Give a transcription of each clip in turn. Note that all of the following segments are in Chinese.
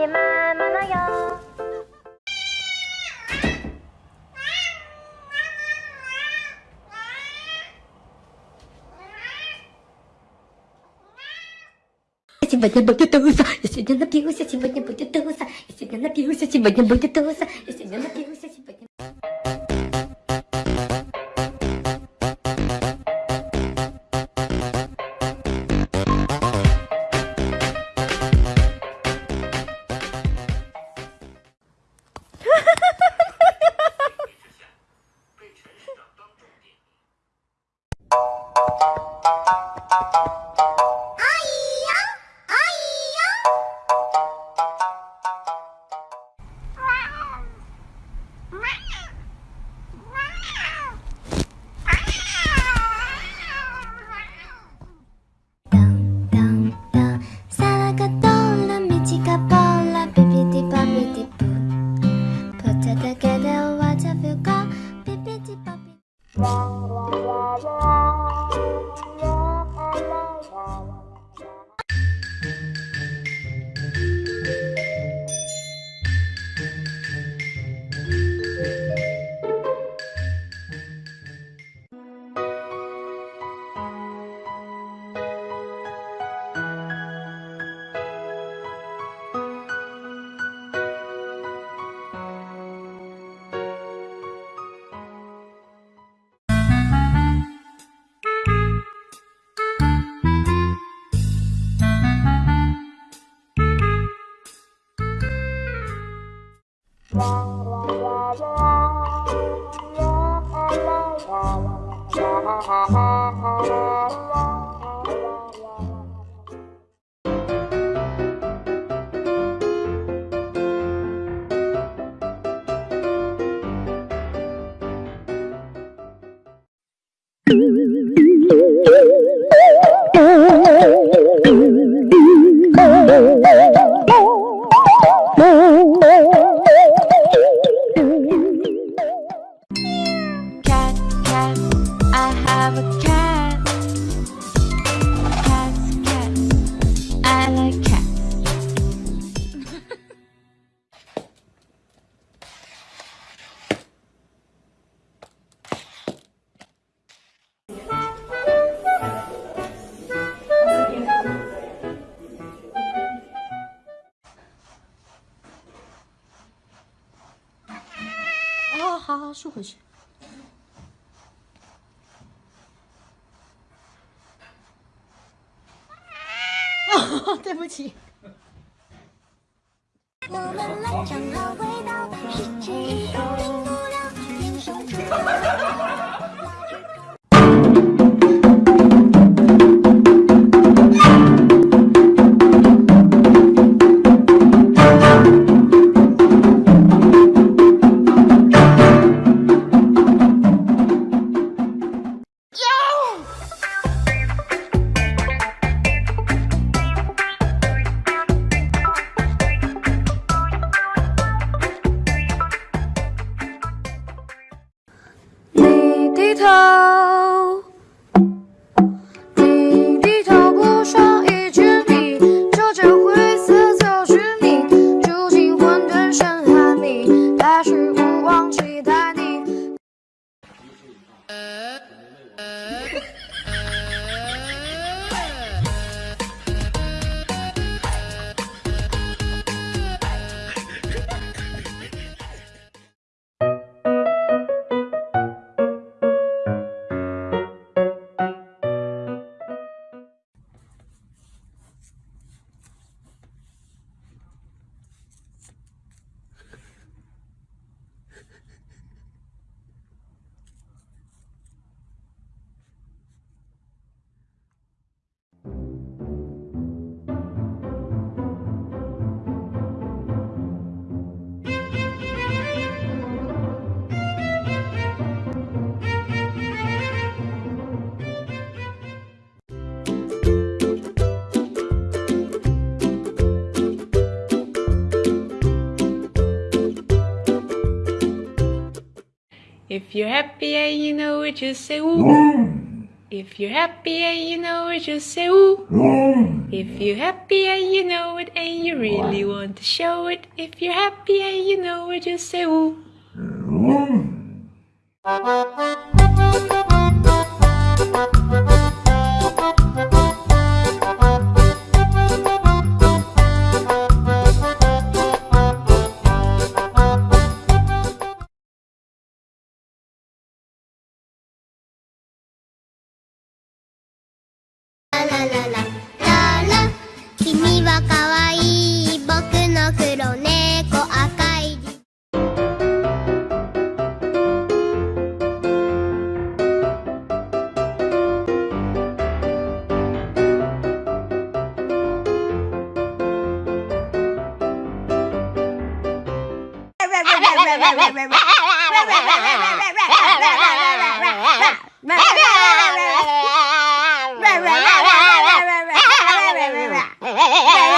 しまう。Сегодня будет туса, я сегодня напьюся, сегодня будет туса, я сегодня напьюся, сегодня будет туса, я сегодня напьюся, have a cat. Cats, cats, I like cats. 哦，好好竖回去。 对不起。我们来尝好味道，十七一口 If you're happy and you know it, just say woo. Mm. If you're happy and you know it, just say woo. Mm. If you're happy and you know it and you really want to show it. If you're happy and you know it, just say woo. Mm. は可愛い僕の黒猫赤い Yay!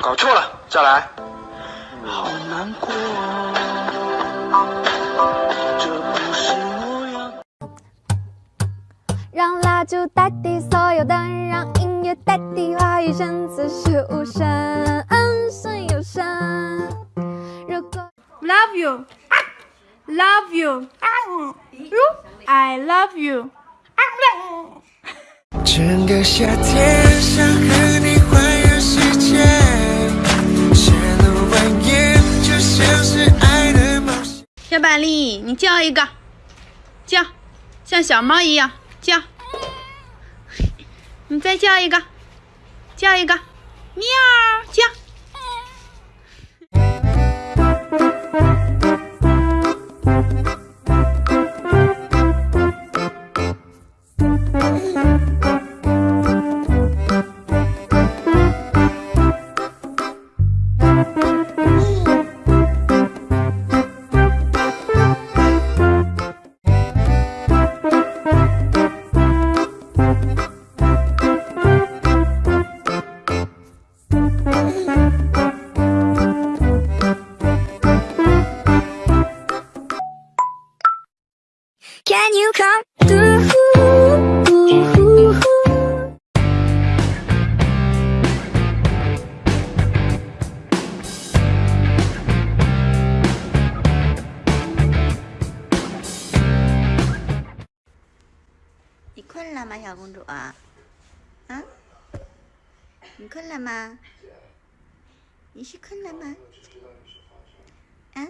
搞错了，再来。好难过，这 让蜡烛代替所有灯，让音乐代替话语声，此时无声，声有声。如果 Love you, love you, you, I love you. 整个夏天想和你环游世界，山路蜿蜒，就像是爱的冒险。小板栗，你叫一个，叫，像小猫一样叫。你再叫一个，叫一个，喵，叫。Can you come through? 你困了吗，小公主啊？啊？你困了吗？你是困了吗？啊？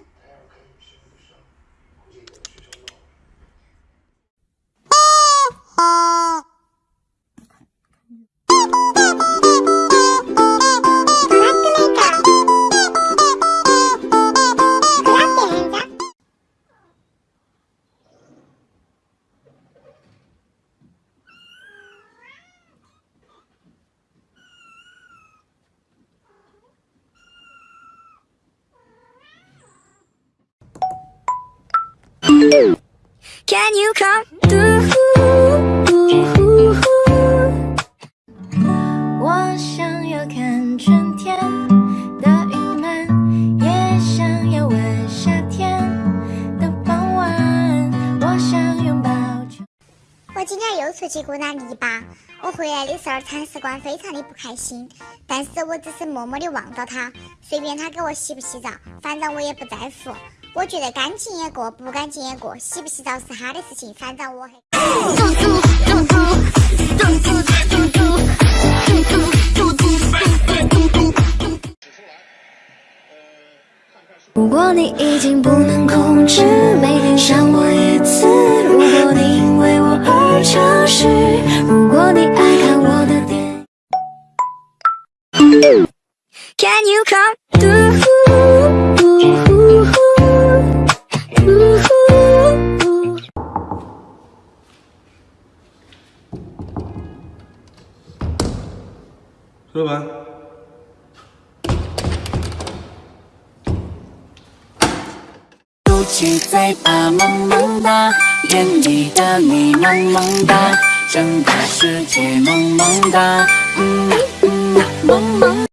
Can you come through? 看春天的云漫，也想要问夏天的傍晚。我想拥抱。我今天又出去过那篱笆，我回来的时候，铲屎官非常的不开心，但是我只是默默的望到他，随便他给我洗不洗澡，反正我也不在乎。我觉得干净也过，不干净也过，洗不洗澡是他的事情，反正我还。嘟嘟嘟嘟嘟嘟嘟嘟。如果你已经不能控制，每天想我一次。如果你因为我而潮湿，如果你爱看我的电影。Can you come through? 说完。嘟起嘴巴萌萌哒，眼里的你萌萌哒，整个世界萌萌哒，嗯嗯啊萌萌。